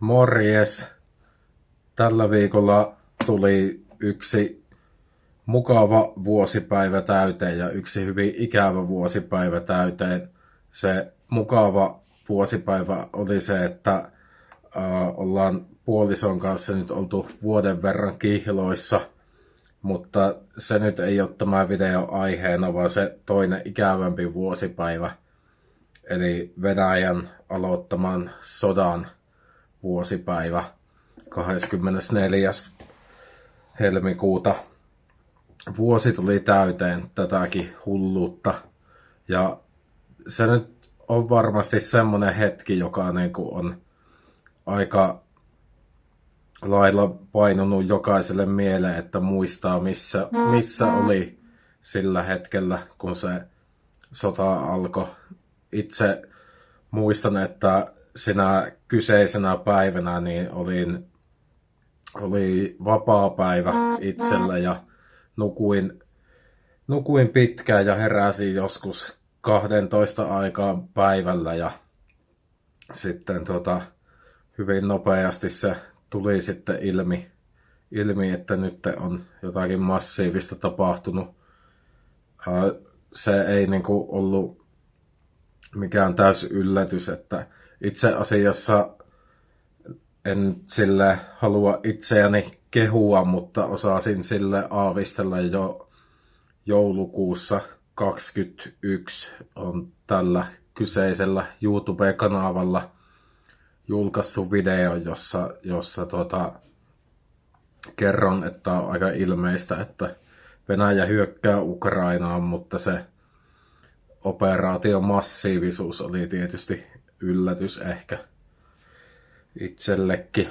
Morjes! Tällä viikolla tuli yksi mukava vuosipäivä täyteen ja yksi hyvin ikävä vuosipäivä täyteen. Se mukava vuosipäivä oli se, että äh, ollaan puolison kanssa nyt oltu vuoden verran kihloissa, mutta se nyt ei ole tämä video aiheena, vaan se toinen ikävämpi vuosipäivä, eli Venäjän aloittaman sodan vuosipäivä 24. helmikuuta. Vuosi tuli täyteen tätäkin hulluutta. Ja se nyt on varmasti semmoinen hetki, joka niin kuin on aika lailla painunut jokaiselle mieleen, että muistaa missä, missä oli sillä hetkellä, kun se sota alkoi. Itse muistan, että sinä kyseisenä päivänä niin olin, oli vapaa päivä itsellä ja nukuin, nukuin pitkään ja heräsin joskus 12 aikaan päivällä ja sitten tota, hyvin nopeasti se tuli sitten ilmi, ilmi, että nyt on jotakin massiivista tapahtunut. Se ei niinku ollut mikään täys yllätys, että itse asiassa en sille halua itseäni kehua, mutta osasin sille aavistella jo joulukuussa 2021 on tällä kyseisellä YouTube-kanavalla julkaissut video, jossa, jossa tuota, kerron, että on aika ilmeistä, että Venäjä hyökkää Ukrainaan, mutta se operaation massiivisuus oli tietysti yllätys ehkä itsellekin.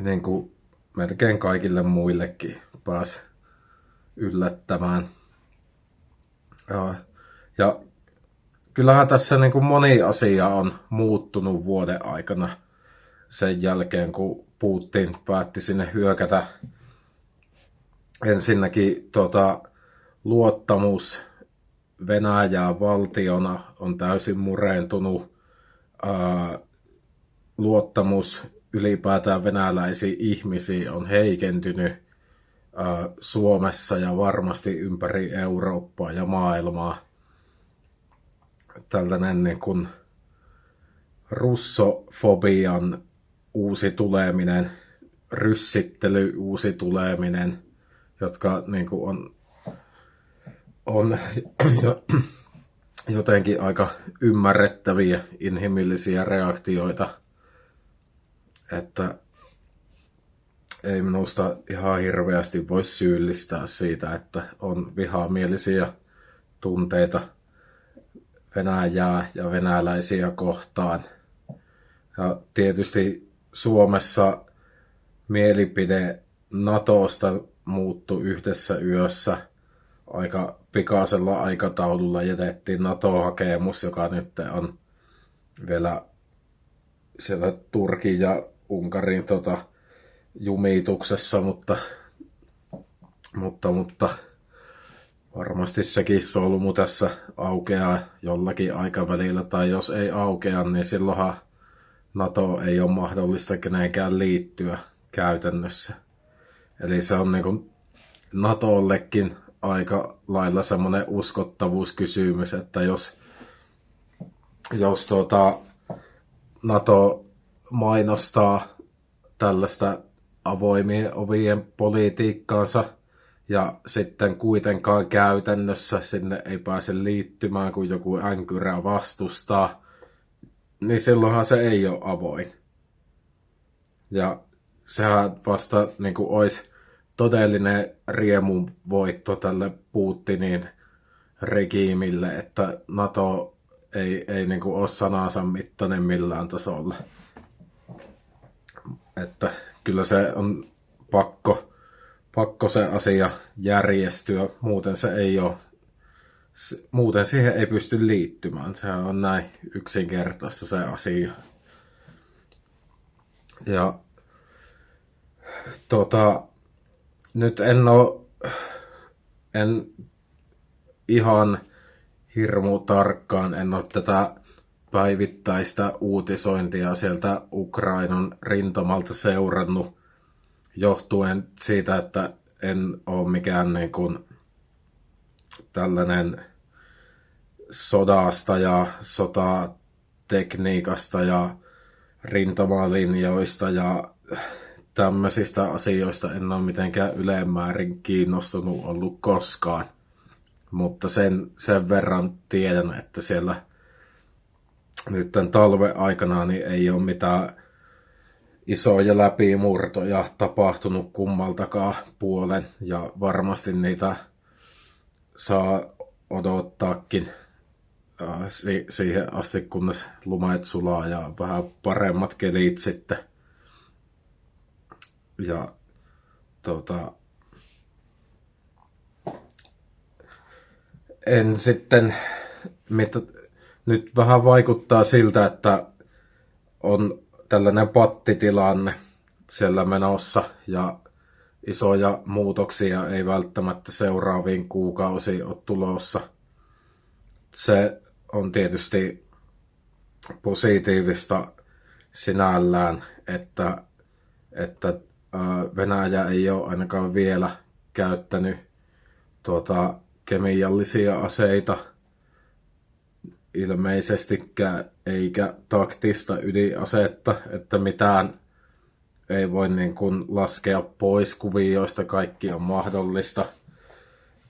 Niin kuin melkein kaikille muillekin pääsi yllättämään. Ja kyllähän tässä niin kuin moni asia on muuttunut vuoden aikana sen jälkeen, kun Putin päätti sinne hyökätä. Ensinnäkin tota, luottamus Venäjää valtiona on täysin murentunut. Ää, luottamus ylipäätään venäläisiin ihmisiin on heikentynyt ää, Suomessa ja varmasti ympäri Eurooppaa ja maailmaa. Tällainen niin kuin russofobian uusi tuleminen, ryssittely uusi tuleminen, jotka niin kuin on on jotenkin aika ymmärrettäviä inhimillisiä reaktioita, että ei minusta ihan hirveästi voi syyllistää siitä, että on vihamielisiä tunteita Venäjää ja venäläisiä kohtaan. Ja tietysti Suomessa mielipide NATOsta muuttui yhdessä yössä aika pikaisella aikataululla jätettiin NATO-hakemus, joka nyt on vielä siellä Turkin ja Unkarin tota, jumituksessa, mutta, mutta, mutta varmasti sekin solmu tässä aukeaa jollakin aikavälillä, tai jos ei aukea, niin silloinhan NATO ei ole mahdollista kenenkään liittyä käytännössä. Eli se on niin kuin NATOllekin aika lailla semmoinen uskottavuuskysymys, että jos, jos tuota, NATO mainostaa tällaista avoimien ovien politiikkaansa ja sitten kuitenkaan käytännössä sinne ei pääse liittymään, kun joku änkyrä vastustaa, niin silloinhan se ei ole avoin. Ja sehän vasta niin kuin olisi todellinen riemun voitto tälle Putinin regiimille, että NATO ei, ei niin kuin ole sanansa mittainen millään tasolla. Että kyllä se on pakko, pakko se asia järjestyä, muuten se ei ole, muuten siihen ei pysty liittymään. Se on näin yksinkertaista se asia. Ja tota, nyt en oo, en ihan hirmu tarkkaan, en ole tätä päivittäistä uutisointia sieltä Ukrainan rintamalta seurannut johtuen siitä, että en ole mikään niin kuin tällainen sodasta ja sotatekniikasta ja rintamalinjoista ja tämmöisistä asioista en ole mitenkään ylemmäärin kiinnostunut ollut koskaan. Mutta sen, sen verran tiedän, että siellä nyt tämän talven aikana niin ei ole mitään isoja läpimurtoja tapahtunut kummaltakaan puolen ja varmasti niitä saa odottaakin äh, siihen asti, kunnes lumet sulaa ja vähän paremmat kelit sitten. Ja tota, en sitten, mitä, nyt vähän vaikuttaa siltä, että on tällainen pattitilanne siellä menossa ja isoja muutoksia ei välttämättä seuraaviin kuukausiin ole tulossa. Se on tietysti positiivista sinällään, että, että Venäjä ei ole ainakaan vielä käyttänyt tuota, kemiallisia aseita ilmeisestikään, eikä taktista ydinasetta, että mitään ei voi niin kuin laskea pois kuvioista, kaikki on mahdollista,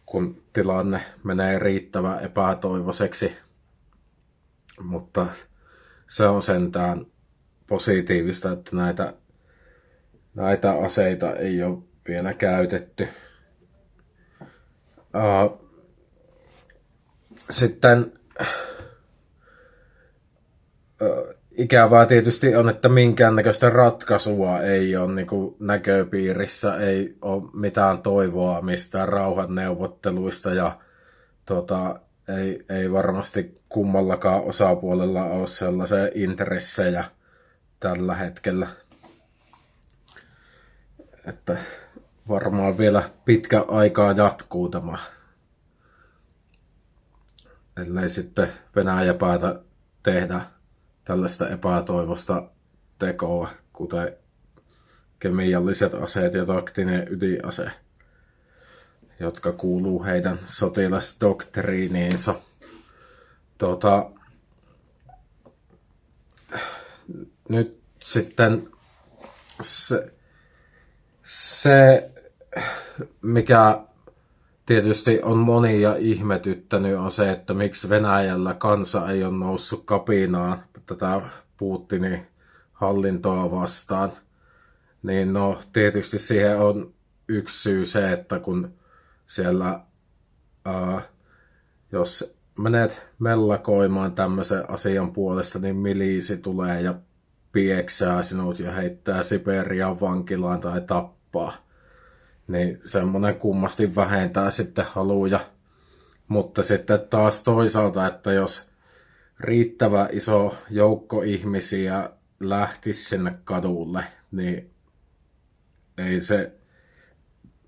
kun tilanne menee riittävän epätoivoiseksi. Mutta se on sentään positiivista, että näitä, näitä aseita ei ole vielä käytetty. Uh, sitten ikävää tietysti on, että minkäännäköistä ratkaisua ei ole niin kuin näköpiirissä, ei ole mitään toivoa mistään rauhan neuvotteluista ja tota, ei, ei varmasti kummallakaan osapuolella ole sellaisia intressejä tällä hetkellä. Että varmaan vielä pitkä aikaa jatkuu tämä. Ellei sitten Venäjä päätä tehdä tällaista epätoivosta tekoa, kuten kemialliset aseet ja taktinen ydinase, jotka kuuluu heidän sotilasdoktriiniinsa. Tuota, nyt sitten se, se, mikä tietysti on monia ihmetyttänyt on se, että miksi Venäjällä kansa ei ole noussut kapinaan tätä Putinin hallintoa vastaan. Niin no, tietysti siihen on yksi syy se, että kun siellä, ää, jos menet mellakoimaan tämmöisen asian puolesta, niin miliisi tulee ja pieksää sinut ja heittää Siperian vankilaan tai tappaa. Niin semmoinen kummasti vähentää sitten haluja. Mutta sitten taas toisaalta, että jos riittävä iso joukko ihmisiä lähtisi sinne kadulle, niin ei se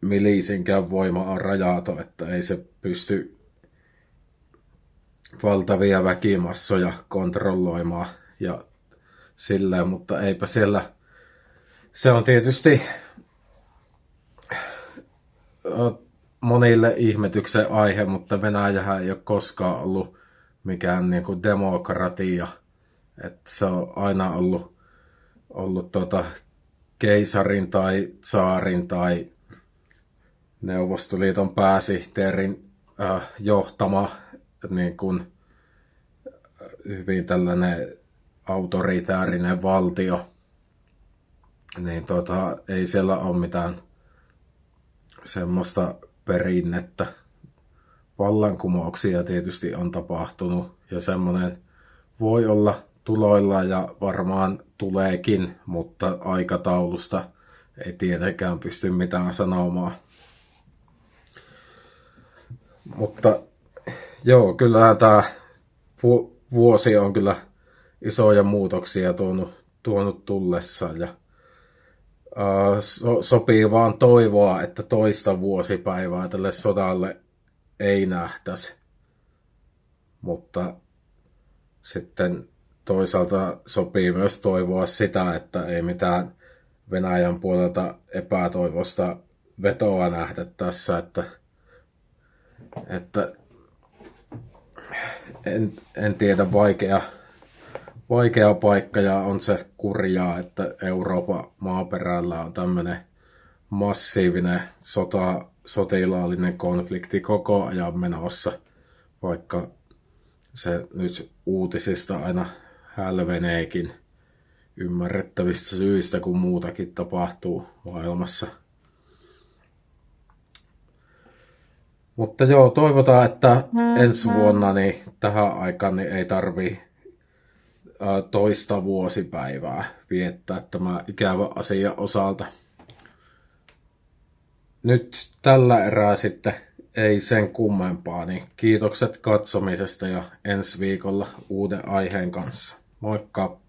milisinkään voima on rajaton, että ei se pysty valtavia väkimassoja kontrolloimaan ja silleen, mutta eipä siellä, se on tietysti monille ihmetyksen aihe, mutta Venäjähän ei ole koskaan ollut mikään niin kuin demokratia. Että se on aina ollut, ollut tota keisarin tai saarin tai Neuvostoliiton pääsihteerin äh, johtama niin kuin, hyvin tällainen autoritäärinen valtio, niin tota, ei siellä ole mitään semmoista perinnettä vallankumouksia tietysti on tapahtunut ja semmoinen voi olla tuloilla ja varmaan tuleekin, mutta aikataulusta ei tietenkään pysty mitään sanomaan. Mutta joo, kyllähän tämä vuosi on kyllä isoja muutoksia tuonut, tuonut tullessa ja so, sopii vaan toivoa, että toista vuosipäivää tälle sodalle ei nähtäisi. Mutta sitten toisaalta sopii myös toivoa sitä, että ei mitään Venäjän puolelta epätoivosta vetoa nähdä tässä, että, että en, en tiedä, vaikea, vaikea paikka ja on se kurjaa, että Euroopan maaperällä on tämmöinen massiivinen sota, sotilaallinen konflikti koko ajan menossa, vaikka se nyt uutisista aina hälveneekin ymmärrettävistä syistä, kun muutakin tapahtuu maailmassa. Mutta joo, toivotaan, että ensi vuonna niin tähän aikaan niin ei tarvi toista vuosipäivää viettää tämä ikävä asia osalta. Nyt tällä erää sitten ei sen kummempaa, niin kiitokset katsomisesta ja ensi viikolla uuden aiheen kanssa. Moikka!